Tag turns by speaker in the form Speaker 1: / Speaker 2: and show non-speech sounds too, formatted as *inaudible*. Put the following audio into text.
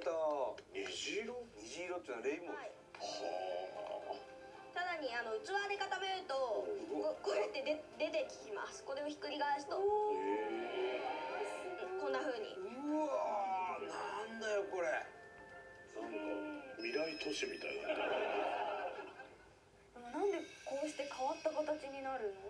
Speaker 1: た
Speaker 2: 虹色？
Speaker 1: 虹色っていうのはレインボー
Speaker 3: はい。
Speaker 2: は
Speaker 3: さらにあの器で固めるとここうやってで出てきます。これをひっくり返すと。こんな風に。
Speaker 1: うわーなんだよこれ。
Speaker 2: なんか未来都市みたいな *laughs*
Speaker 4: でなんでこうして変わった形になるの？